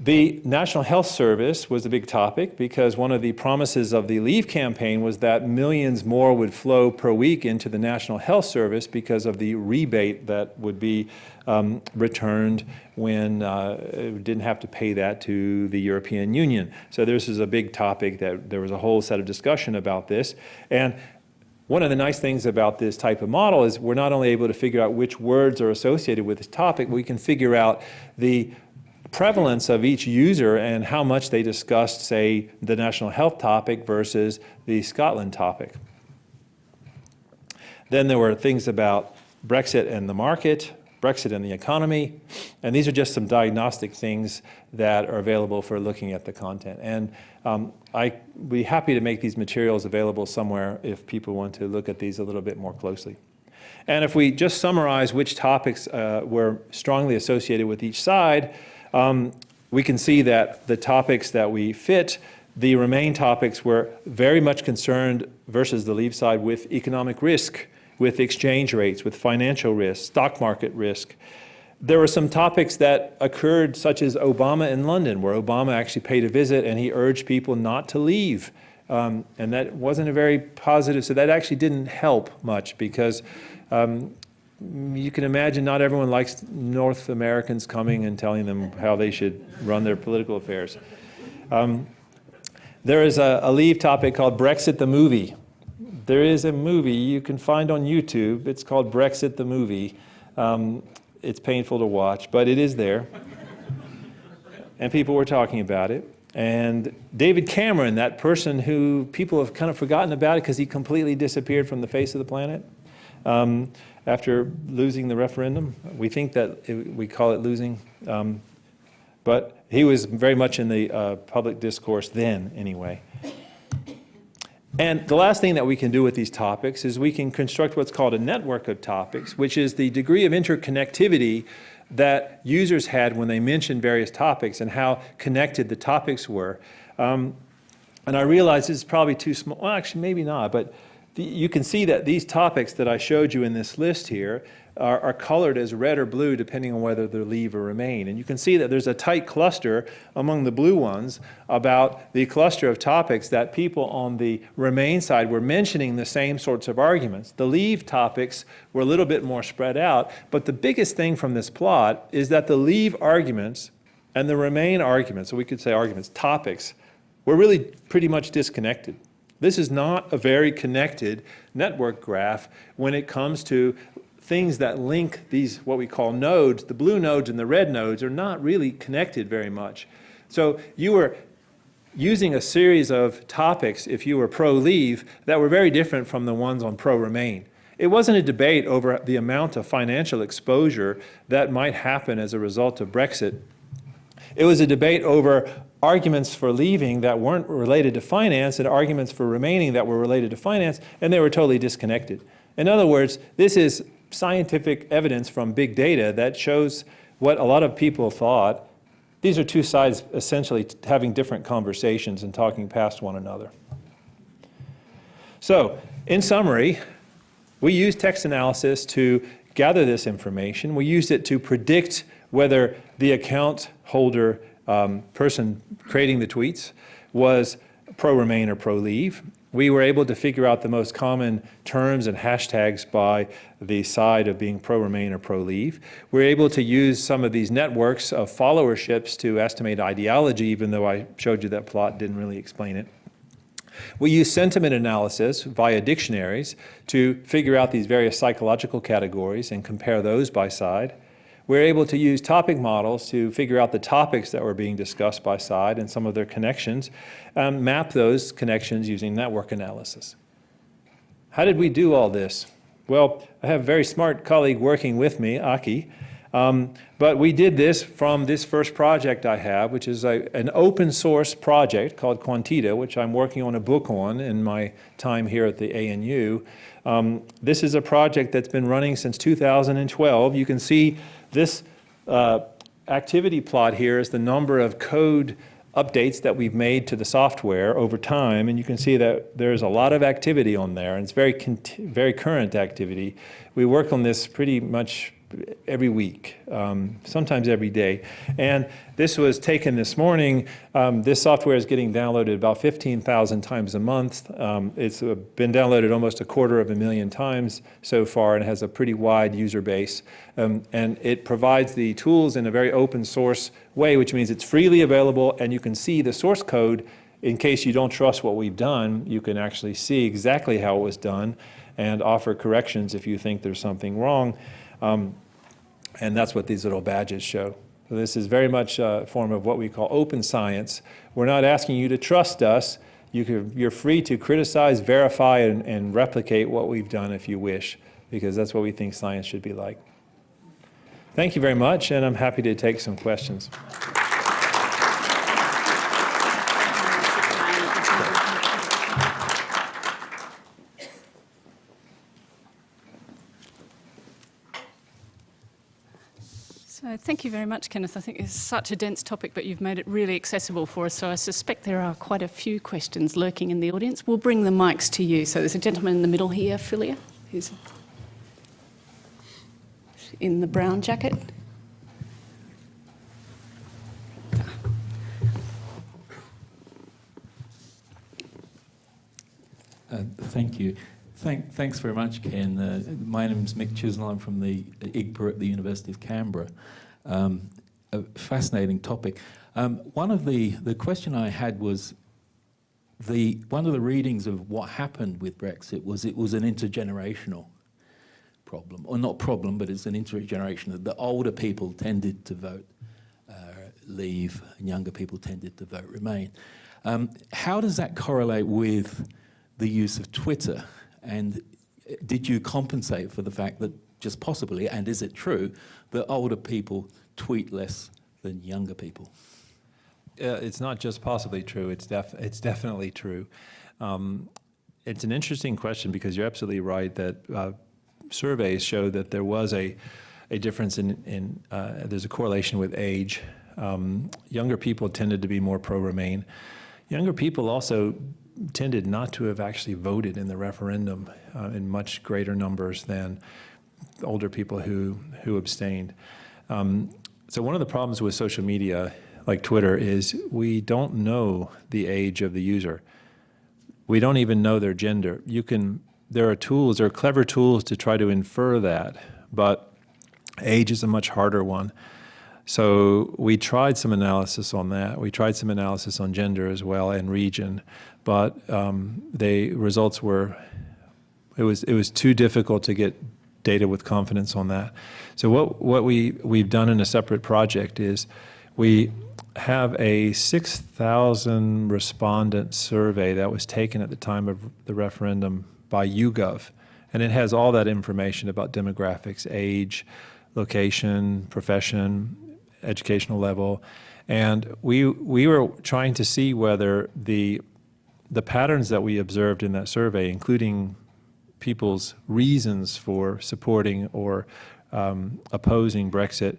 The National Health Service was a big topic because one of the promises of the Leave campaign was that millions more would flow per week into the National Health Service because of the rebate that would be um, returned when uh, didn't have to pay that to the European Union. So this is a big topic that there was a whole set of discussion about this. And one of the nice things about this type of model is we're not only able to figure out which words are associated with this topic, we can figure out the prevalence of each user and how much they discussed, say, the national health topic versus the Scotland topic. Then there were things about Brexit and the market, Brexit and the economy, and these are just some diagnostic things that are available for looking at the content. And um, I'd be happy to make these materials available somewhere if people want to look at these a little bit more closely. And if we just summarize which topics uh, were strongly associated with each side, um, we can see that the topics that we fit, the Remain topics were very much concerned versus the Leave side with economic risk, with exchange rates, with financial risk, stock market risk. There were some topics that occurred, such as Obama in London, where Obama actually paid a visit and he urged people not to leave. Um, and that wasn't a very positive, so that actually didn't help much because um, you can imagine not everyone likes North Americans coming and telling them how they should run their political affairs. Um, there is a, a, leave topic called Brexit the Movie. There is a movie you can find on YouTube. It's called Brexit the Movie. Um, it's painful to watch, but it is there. and people were talking about it. And David Cameron, that person who people have kind of forgotten about it because he completely disappeared from the face of the planet. Um, after losing the referendum. We think that it, we call it losing, um, but he was very much in the uh, public discourse then anyway. And the last thing that we can do with these topics is we can construct what's called a network of topics, which is the degree of interconnectivity that users had when they mentioned various topics and how connected the topics were. Um, and I realize this is probably too small, well actually maybe not, but you can see that these topics that I showed you in this list here are, are, colored as red or blue depending on whether they're leave or remain. And you can see that there's a tight cluster among the blue ones about the cluster of topics that people on the remain side were mentioning the same sorts of arguments. The leave topics were a little bit more spread out, but the biggest thing from this plot is that the leave arguments and the remain arguments, so we could say arguments, topics, were really pretty much disconnected. This is not a very connected network graph when it comes to things that link these, what we call nodes. The blue nodes and the red nodes are not really connected very much. So you were using a series of topics, if you were pro-leave, that were very different from the ones on pro-remain. It wasn't a debate over the amount of financial exposure that might happen as a result of Brexit. It was a debate over arguments for leaving that weren't related to finance and arguments for remaining that were related to finance, and they were totally disconnected. In other words, this is scientific evidence from big data that shows what a lot of people thought. These are two sides essentially having different conversations and talking past one another. So, in summary, we use text analysis to gather this information. We used it to predict whether the account holder um, person creating the tweets was pro-Remain or pro-Leave. We were able to figure out the most common terms and hashtags by the side of being pro-Remain or pro-Leave. We're able to use some of these networks of followerships to estimate ideology, even though I showed you that plot didn't really explain it. We use sentiment analysis via dictionaries to figure out these various psychological categories and compare those by side we're able to use topic models to figure out the topics that were being discussed by side and some of their connections, um, map those connections using network analysis. How did we do all this? Well, I have a very smart colleague working with me, Aki, um, but we did this from this first project I have, which is a, an open source project called quanteda, which I'm working on a book on in my time here at the ANU. Um, this is a project that's been running since 2012. You can see this uh, activity plot here is the number of code updates that we've made to the software over time, and you can see that there's a lot of activity on there, and it's very, very current activity. We work on this pretty much every week, um, sometimes every day. And this was taken this morning. Um, this software is getting downloaded about 15,000 times a month. Um, it's uh, been downloaded almost a quarter of a million times so far and has a pretty wide user base. Um, and it provides the tools in a very open source way, which means it's freely available and you can see the source code in case you don't trust what we've done, you can actually see exactly how it was done and offer corrections if you think there's something wrong. Um, and that's what these little badges show. So this is very much a form of what we call open science. We're not asking you to trust us. You you're free to criticize, verify, and, and replicate what we've done if you wish, because that's what we think science should be like. Thank you very much, and I'm happy to take some questions. So thank you very much, Kenneth. I think it's such a dense topic, but you've made it really accessible for us. So I suspect there are quite a few questions lurking in the audience. We'll bring the mics to you. So there's a gentleman in the middle here, Philia, who's in the brown jacket. Uh, thank you. Thank, thanks very much, Ken. Uh, my name is Mick Chisnell. I'm from the IGPA at the University of Canberra. Um, a fascinating topic. Um, one of the, the question I had was the, one of the readings of what happened with Brexit was it was an intergenerational problem, or not problem, but it's an intergenerational. The older people tended to vote uh, leave, and younger people tended to vote remain. Um, how does that correlate with the use of Twitter? And did you compensate for the fact that just possibly, and is it true, that older people tweet less than younger people? Uh, it's not just possibly true, it's, def it's definitely true. Um, it's an interesting question because you're absolutely right that uh, surveys show that there was a, a difference in, in uh, there's a correlation with age. Um, younger people tended to be more pro-Remain. Younger people also tended not to have actually voted in the referendum uh, in much greater numbers than older people who, who abstained. Um, so one of the problems with social media like Twitter is we don't know the age of the user. We don't even know their gender. You can, there are tools, there are clever tools to try to infer that, but age is a much harder one. So we tried some analysis on that. We tried some analysis on gender as well and region, but um, the results were, it was, it was too difficult to get data with confidence on that. So what, what we, we've done in a separate project is we have a 6,000 respondent survey that was taken at the time of the referendum by YouGov. And it has all that information about demographics, age, location, profession, educational level. And we, we were trying to see whether the the patterns that we observed in that survey, including people's reasons for supporting or um, opposing Brexit,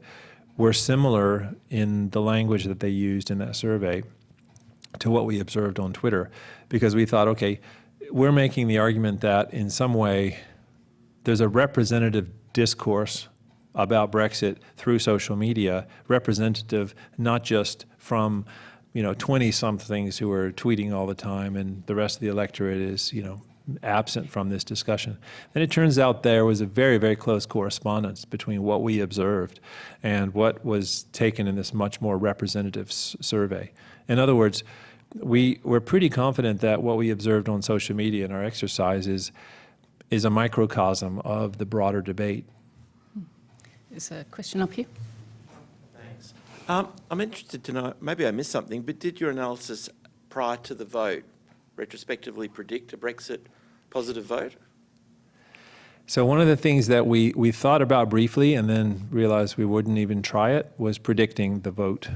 were similar in the language that they used in that survey to what we observed on Twitter. Because we thought, okay, we're making the argument that in some way there's a representative discourse about Brexit through social media, representative not just from you know, 20-somethings who are tweeting all the time and the rest of the electorate is, you know, absent from this discussion. And it turns out there was a very, very close correspondence between what we observed and what was taken in this much more representative survey. In other words, we were pretty confident that what we observed on social media in our exercises is a microcosm of the broader debate. Hmm. There's a question up here. Um, I'm interested to know, maybe I missed something, but did your analysis prior to the vote retrospectively predict a Brexit positive vote? So one of the things that we, we thought about briefly and then realized we wouldn't even try it was predicting the vote.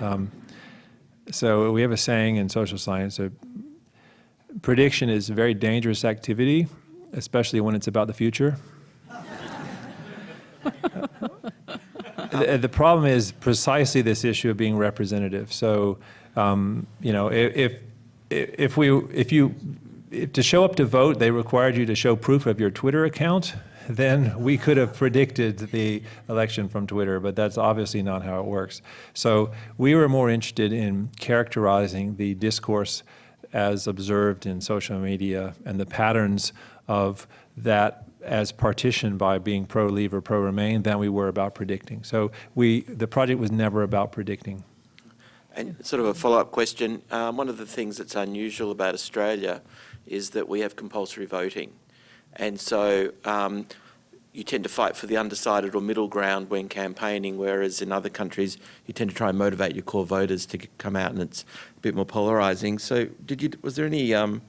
Um, so we have a saying in social science, that prediction is a very dangerous activity, especially when it's about the future. the, the, problem is precisely this issue of being representative. So, um, you know, if, if we, if you, if to show up to vote, they required you to show proof of your Twitter account, then we could have predicted the election from Twitter, but that's obviously not how it works. So we were more interested in characterizing the discourse as observed in social media and the patterns of that as partitioned by being pro-leave or pro-remain than we were about predicting. So we, the project was never about predicting. And sort of a follow-up question. Um, one of the things that's unusual about Australia is that we have compulsory voting. And so um, you tend to fight for the undecided or middle ground when campaigning, whereas in other countries you tend to try and motivate your core voters to come out and it's a bit more polarising. So did you, was there any um,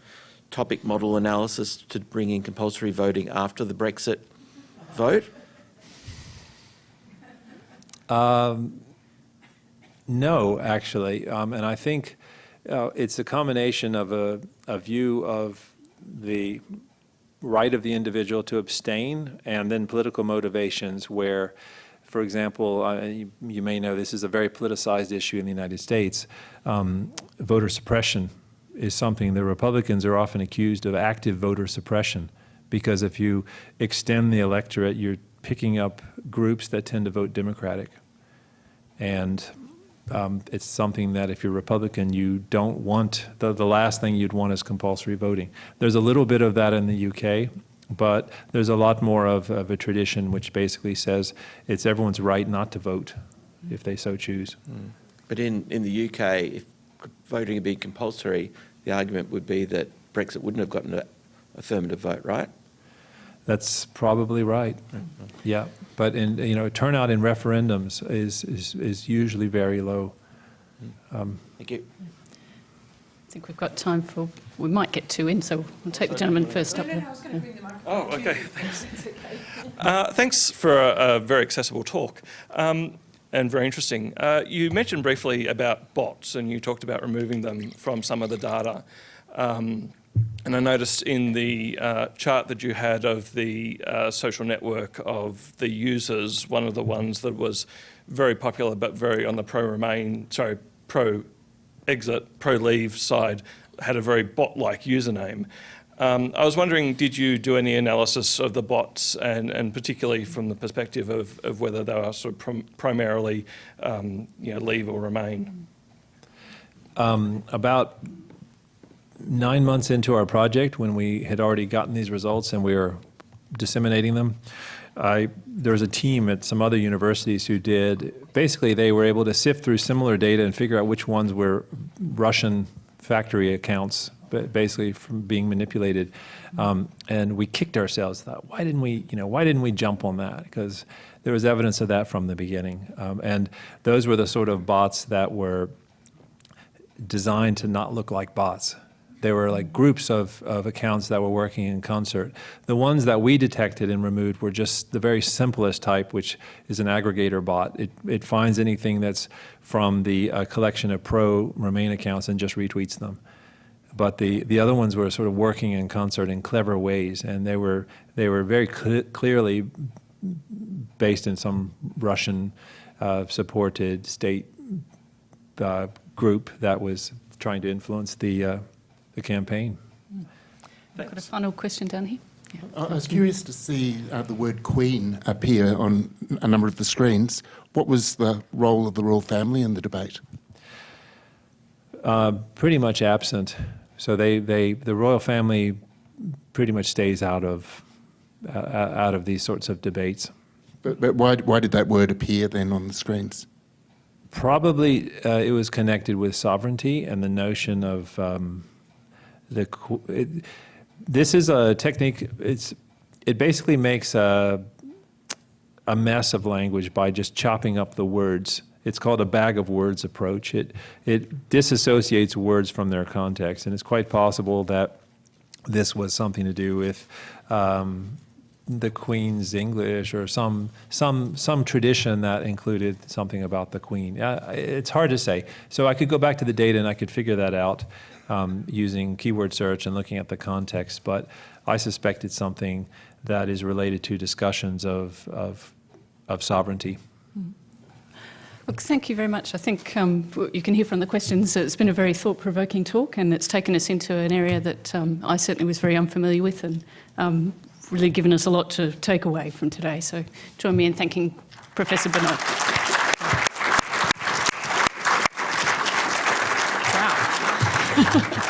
topic model analysis to bring in compulsory voting after the Brexit vote? No, actually, um, and I think uh, it's a combination of a, a view of the right of the individual to abstain and then political motivations where, for example, uh, you, you may know this is a very politicized issue in the United States. Um, voter suppression is something the Republicans are often accused of active voter suppression because if you extend the electorate, you're picking up groups that tend to vote Democratic. And um, it's something that if you're Republican, you don't want, the, the last thing you'd want is compulsory voting. There's a little bit of that in the UK, but there's a lot more of, of a tradition which basically says it's everyone's right not to vote if they so choose. But in, in the UK, if voting had been compulsory, the argument would be that Brexit wouldn't have gotten an affirmative vote, right? That's probably right. Yeah, but in, you know, turnout in referendums is, is, is usually very low. Thank you. I think we've got time for, we might get two in, so we'll take the gentleman first up there. Oh, okay. Thanks. Uh, thanks for a, a very accessible talk um, and very interesting. Uh, you mentioned briefly about bots and you talked about removing them from some of the data. Um, and I noticed in the uh, chart that you had of the uh, social network of the users, one of the ones that was very popular but very on the pro-remain, sorry, pro-exit, pro-leave side had a very bot-like username. Um, I was wondering, did you do any analysis of the bots and, and particularly from the perspective of, of whether they are sort of prim primarily, um, you know, leave or remain? about nine months into our project, when we had already gotten these results and we were disseminating them, I, there was a team at some other universities who did, basically they were able to sift through similar data and figure out which ones were Russian factory accounts, basically from being manipulated. Um, and we kicked ourselves, thought, why didn't we, you know, why didn't we jump on that? Because there was evidence of that from the beginning. Um, and those were the sort of bots that were designed to not look like bots. They were like groups of, of accounts that were working in concert. The ones that we detected and removed were just the very simplest type, which is an aggregator bot. It, it finds anything that's from the uh, collection of pro Remain accounts and just retweets them. But the, the other ones were sort of working in concert in clever ways, and they were, they were very cle clearly based in some Russian uh, supported state uh, group that was trying to influence the, uh, the campaign. Got a final question down here? I I was curious to see uh, the word Queen appear on a number of the screens. What was the role of the royal family in the debate? Uh, pretty much absent. So they, they, the royal family pretty much stays out of, uh, out of these sorts of debates. But, but why, why did that word appear then on the screens? Probably uh, it was connected with sovereignty and the notion of um, the. It, this is a technique. It's it basically makes a a mess of language by just chopping up the words. It's called a bag of words approach. It it disassociates words from their context, and it's quite possible that this was something to do with um, the Queen's English or some some some tradition that included something about the Queen. Uh, it's hard to say. So I could go back to the data and I could figure that out um, using keyword search and looking at the context. But I suspect it's something that is related to discussions of of, of sovereignty. Look, thank you very much. I think um, you can hear from the questions it's been a very thought-provoking talk and it's taken us into an area that um, I certainly was very unfamiliar with and um, really given us a lot to take away from today. So join me in thanking Professor Bernard. wow.